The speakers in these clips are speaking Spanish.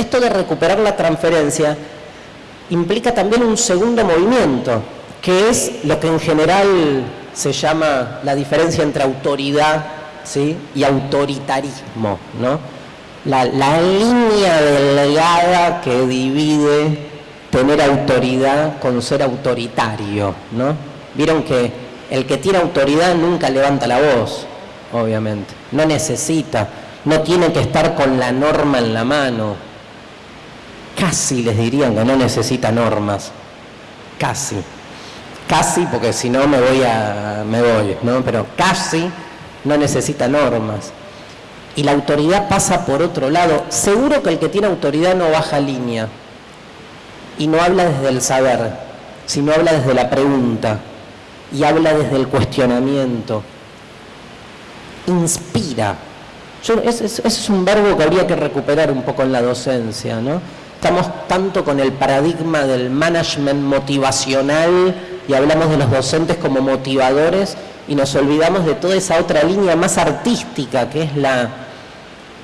esto de recuperar la transferencia implica también un segundo movimiento, que es lo que en general se llama la diferencia entre autoridad ¿sí? y autoritarismo, ¿no? La, línea delgada que divide tener autoridad con ser autoritario, ¿no? Vieron que el que tiene autoridad nunca levanta la voz, obviamente, no necesita, no tiene que estar con la norma en la mano. Casi les dirían que no necesita normas, casi. Casi, porque si no me voy a me voy, ¿no? Pero casi no necesita normas. Y la autoridad pasa por otro lado. Seguro que el que tiene autoridad no baja línea y no habla desde el saber, sino habla desde la pregunta y habla desde el cuestionamiento. Inspira. ese, es un verbo que habría que recuperar un poco en la docencia, ¿no? Estamos tanto con el paradigma del management motivacional y hablamos de los docentes como motivadores y nos olvidamos de toda esa otra línea más artística que es la,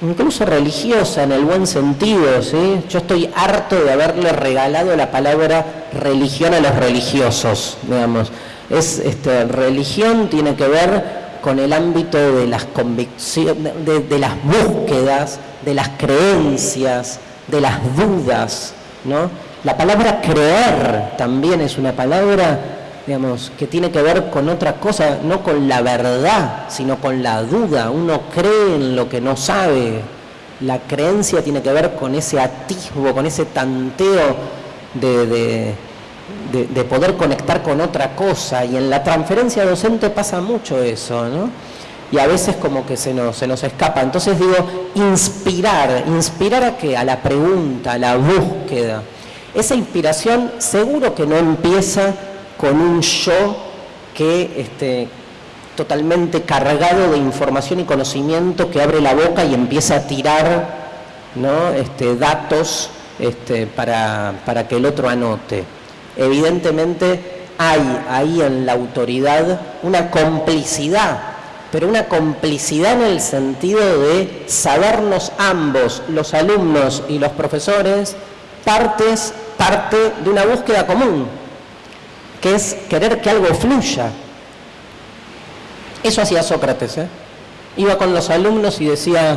incluso religiosa en el buen sentido, ¿sí? Yo estoy harto de haberle regalado la palabra religión a los religiosos, digamos. Es, este, religión tiene que ver con el ámbito de las convicciones, de, las búsquedas, de las creencias, de las dudas, ¿no? La palabra creer también es una palabra, digamos, que tiene que ver con otra cosa, no con la verdad, sino con la duda. Uno cree en lo que no sabe. La creencia tiene que ver con ese atisbo, con ese tanteo de de, poder conectar con otra cosa y en la transferencia docente pasa mucho eso, ¿no? Y a veces como que se nos, se nos escapa. Entonces digo, inspirar, inspirar a qué? A la pregunta, a la búsqueda. Esa inspiración seguro que no empieza con un yo que este, totalmente cargado de información y conocimiento que abre la boca y empieza a tirar ¿no? este, datos este, para, para que el otro anote. Evidentemente hay ahí en la autoridad una complicidad, pero una complicidad en el sentido de sabernos ambos, los alumnos y los profesores, partes, parte de una búsqueda común, que es querer que algo fluya. Eso hacía Sócrates, ¿eh? Iba con los alumnos y decía,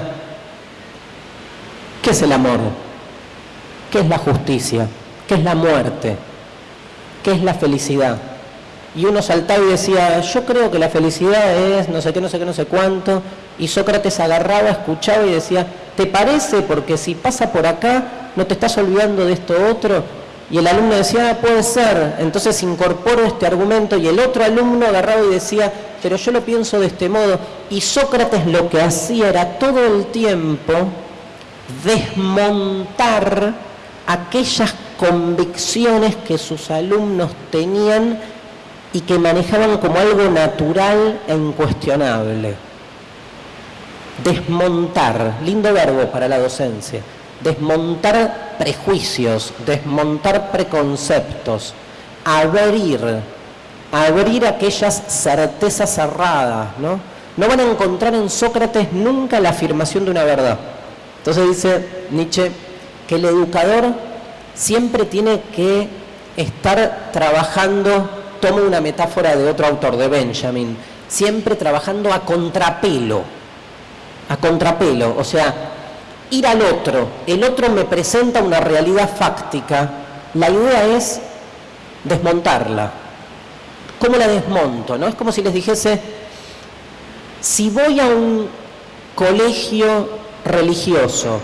¿qué es el amor? ¿Qué es la justicia? ¿Qué es la muerte? ¿qué es la felicidad? Y uno saltaba y decía, yo creo que la felicidad es no sé qué, no sé qué, no sé cuánto. Y Sócrates agarraba, escuchaba y decía, ¿te parece? Porque si pasa por acá, no te estás olvidando de esto otro. Y el alumno decía, ah, puede ser. Entonces incorporo este argumento y el otro alumno agarraba y decía, pero yo lo pienso de este modo. Y Sócrates lo que hacía era todo el tiempo desmontar aquellas convicciones que sus alumnos tenían y que manejaban como algo natural e incuestionable. Desmontar, lindo verbo para la docencia, desmontar prejuicios, desmontar preconceptos, abrir, abrir aquellas certezas cerradas, ¿no? No van a encontrar en Sócrates nunca la afirmación de una verdad. Entonces dice Nietzsche que el educador siempre tiene que estar trabajando, tomo una metáfora de otro autor, de Benjamin, siempre trabajando a contrapelo, a contrapelo, o sea, ir al otro, el otro me presenta una realidad fáctica, la idea es desmontarla. ¿Cómo la desmonto? ¿no? Es como si les dijese, si voy a un colegio religioso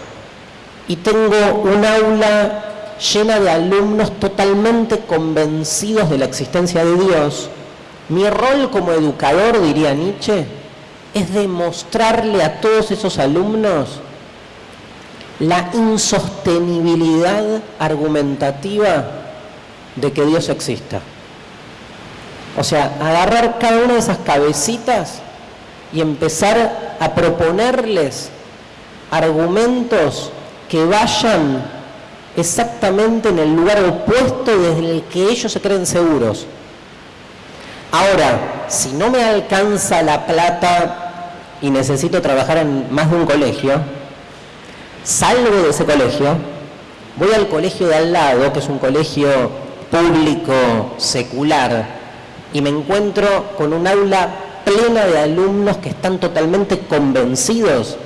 y tengo un aula llena de alumnos totalmente convencidos de la existencia de Dios, mi rol como educador, diría Nietzsche, es demostrarle a todos esos alumnos la insostenibilidad argumentativa de que Dios exista. O sea, agarrar cada una de esas cabecitas y empezar a proponerles argumentos que vayan exactamente en el lugar opuesto desde el que ellos se creen seguros. Ahora, si no me alcanza la plata y necesito trabajar en más de un colegio, salgo de ese colegio Voy al colegio de al lado, que es un colegio público, secular, y me encuentro con un aula plena de alumnos que están totalmente convencidos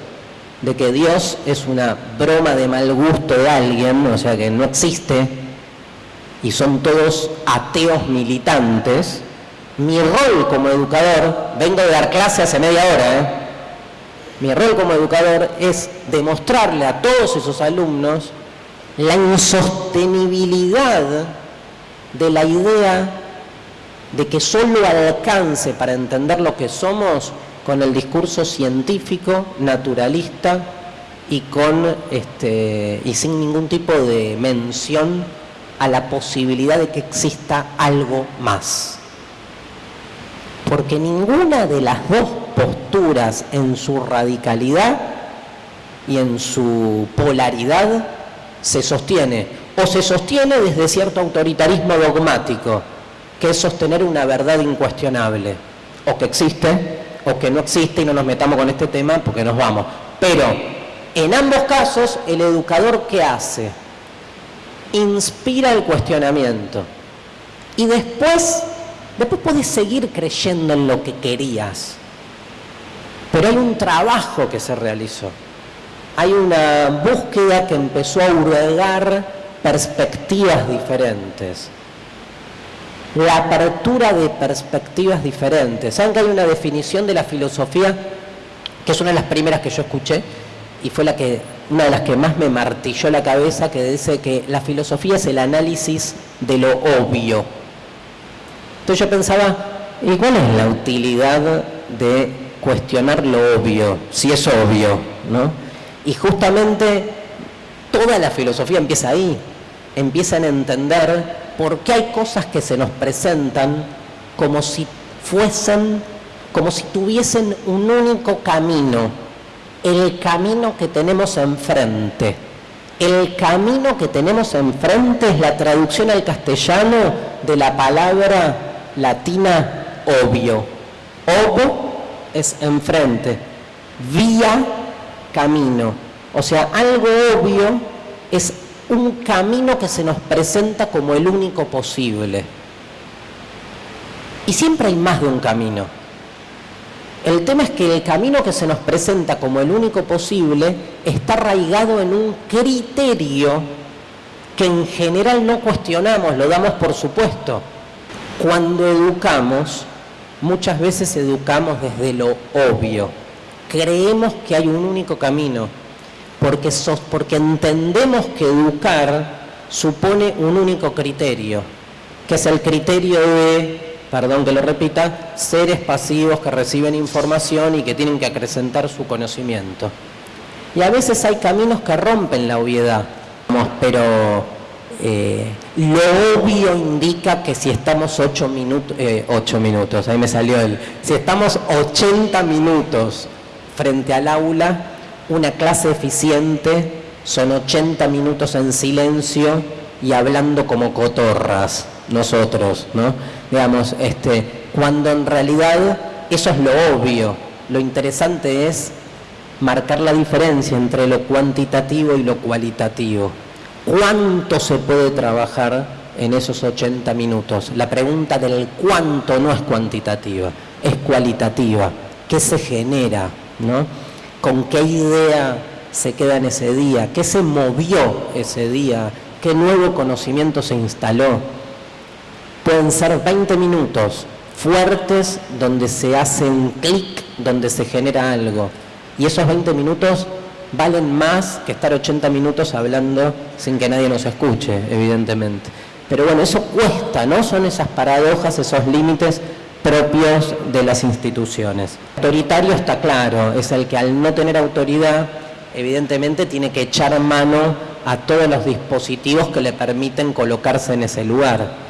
de que Dios es una broma de mal gusto de alguien, o sea que no existe, y son todos ateos militantes, mi rol como educador, vengo de dar clase hace media hora, ¿eh? mi rol como educador es demostrarle a todos esos alumnos la insostenibilidad de la idea de que solo alcance para entender lo que somos con el discurso científico, naturalista este, y sin ningún tipo de mención a la posibilidad de que exista algo más. Porque ninguna de las dos posturas en su radicalidad y en su polaridad se sostiene, o se sostiene desde cierto autoritarismo dogmático, que es sostener una verdad incuestionable, o que existe, o que no existe y no nos metamos con este tema porque nos vamos. Pero en ambos casos, el educador ¿qué hace? Inspira el cuestionamiento. Y después, después puedes seguir creyendo en lo que querías. Pero hay un trabajo que se realizó. Hay una búsqueda que empezó a hurgar perspectivas diferentes la apertura de perspectivas diferentes. Saben que hay una definición de la filosofía que es una de las primeras que yo escuché y fue la que una de las que más me martilló la cabeza que dice que la filosofía es el análisis de lo obvio. Entonces yo pensaba, ¿y cuál es la utilidad de cuestionar lo obvio, si es obvio, ¿no? Y justamente toda la filosofía empieza ahí, empiezan a entender porque hay cosas que se nos presentan como si fuesen, como si tuviesen un único camino, el camino que tenemos enfrente. El camino que tenemos enfrente es la traducción al castellano de la palabra latina obvio. Obo es enfrente, vía, camino. O sea, algo obvio es un camino que se nos presenta como el único posible. Y siempre hay más de un camino. El tema es que el camino que se nos presenta como el único posible está arraigado en un criterio que en general no cuestionamos, lo damos por supuesto. Cuando educamos, muchas veces educamos desde lo obvio. Creemos que hay un único camino porque, porque entendemos que educar supone un único criterio, que es el criterio de, perdón que lo repita, seres pasivos que reciben información y que tienen que acrecentar su conocimiento. Y a veces hay caminos que rompen la obviedad, pero eh, lo obvio indica que si estamos 8 minutos, eh, 8 minutos, ahí me salió el, si estamos 80 minutos frente al aula, una clase eficiente son 80 minutos en silencio y hablando como cotorras nosotros, ¿no? Digamos, este, cuando en realidad eso es lo obvio, lo interesante es marcar la diferencia entre lo cuantitativo y lo cualitativo. ¿Cuánto se puede trabajar en esos 80 minutos? La pregunta del cuánto no es cuantitativa, es cualitativa. ¿Qué se genera? ¿no? Con qué idea se queda en ese día, qué se movió ese día, qué nuevo conocimiento se instaló. Pueden ser 20 minutos fuertes donde se hace un clic, donde se genera algo. Y esos 20 minutos valen más que estar 80 minutos hablando sin que nadie nos escuche, evidentemente. Pero bueno, eso cuesta, ¿no? Son esas paradojas, esos límites propios de las instituciones. Autoritario está claro, es el que al no tener autoridad, evidentemente tiene que echar mano a todos los dispositivos que le permiten colocarse en ese lugar.